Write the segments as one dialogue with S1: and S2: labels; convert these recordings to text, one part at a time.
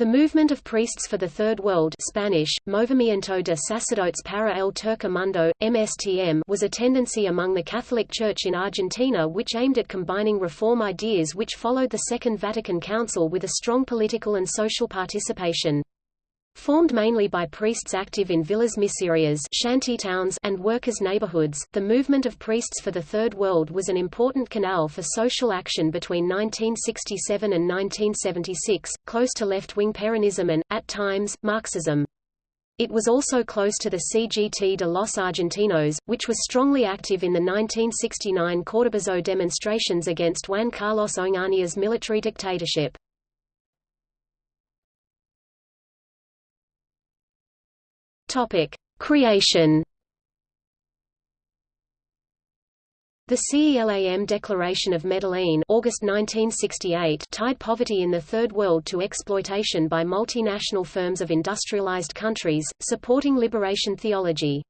S1: The movement of priests for the Third World Spanish, Movimiento de Sacerdotes para el Tercer Mundo, MSTM was a tendency among the Catholic Church in Argentina which aimed at combining reform ideas which followed the Second Vatican Council with a strong political and social participation. Formed mainly by priests active in villas miserias shantytowns and workers' neighborhoods, the movement of Priests for the Third World was an important canal for social action between 1967 and 1976, close to left-wing Peronism and, at times, Marxism. It was also close to the CGT de los Argentinos, which was strongly active in the 1969 Cordobazo demonstrations against Juan Carlos Onganía's military dictatorship. Topic: Creation. The CELAM Declaration of Medellin August 1968 tied poverty in the Third World to exploitation by multinational firms of industrialized countries, supporting liberation theology.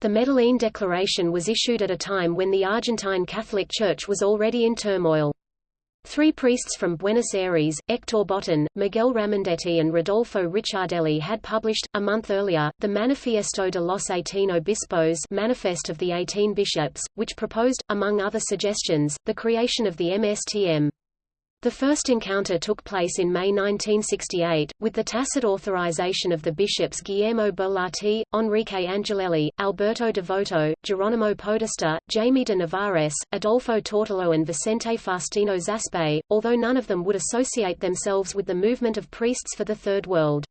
S1: The Medellin Declaration was issued at a time when the Argentine Catholic Church was already in turmoil. Three priests from Buenos Aires, Hector Botán, Miguel Ramondetti and Rodolfo Ricciardelli had published, a month earlier, the Manifiesto de los Eighteen Obispos Manifest of the Eighteen Bishops, which proposed, among other suggestions, the creation of the MSTM. The first encounter took place in May 1968, with the tacit authorization of the bishops Guillermo Bolatti, Enrique Angelelli, Alberto Devoto, Geronimo Podesta, Jaime de Nevares, Adolfo Tortolo and Vicente Faustino Zaspe, although none of them would associate themselves with the movement of priests for the Third World.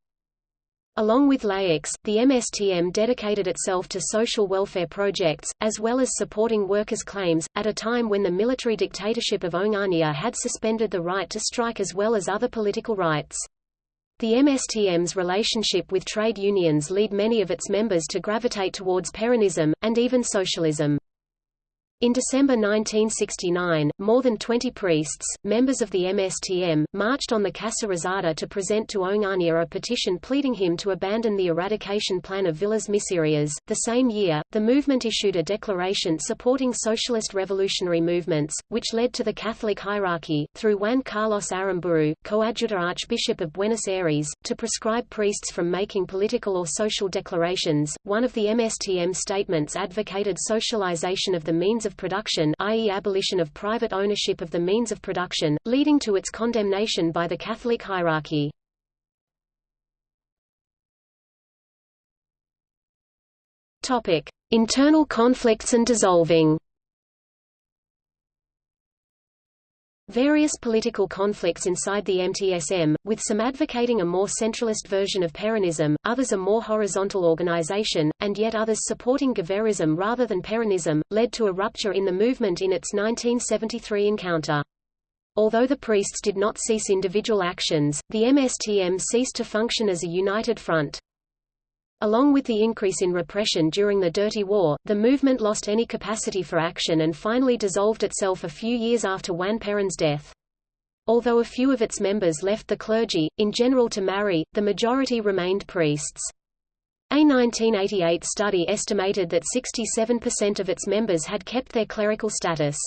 S1: Along with laics, the MSTM dedicated itself to social welfare projects, as well as supporting workers' claims, at a time when the military dictatorship of Onganía had suspended the right to strike as well as other political rights. The MSTM's relationship with trade unions lead many of its members to gravitate towards Peronism, and even socialism. In December 1969, more than 20 priests, members of the MSTM, marched on the Casa Rosada to present to Onganía a petition pleading him to abandon the eradication plan of Villas Miserias. The same year, the movement issued a declaration supporting socialist revolutionary movements, which led to the Catholic hierarchy, through Juan Carlos Aramburu, coadjutor Archbishop of Buenos Aires, to prescribe priests from making political or social declarations. One of the MSTM statements advocated socialization of the means of production i.e. abolition of private ownership of the means of production, leading to its condemnation by the Catholic hierarchy. Internal conflicts and dissolving Various political conflicts inside the MTSM, with some advocating a more centralist version of Peronism, others a more horizontal organization, and yet others supporting Guevarism rather than Peronism, led to a rupture in the movement in its 1973 encounter. Although the priests did not cease individual actions, the MSTM ceased to function as a united front. Along with the increase in repression during the Dirty War, the movement lost any capacity for action and finally dissolved itself a few years after Juan Perón's death. Although a few of its members left the clergy, in general to marry, the majority remained priests. A 1988 study estimated that 67% of its members had kept their clerical status.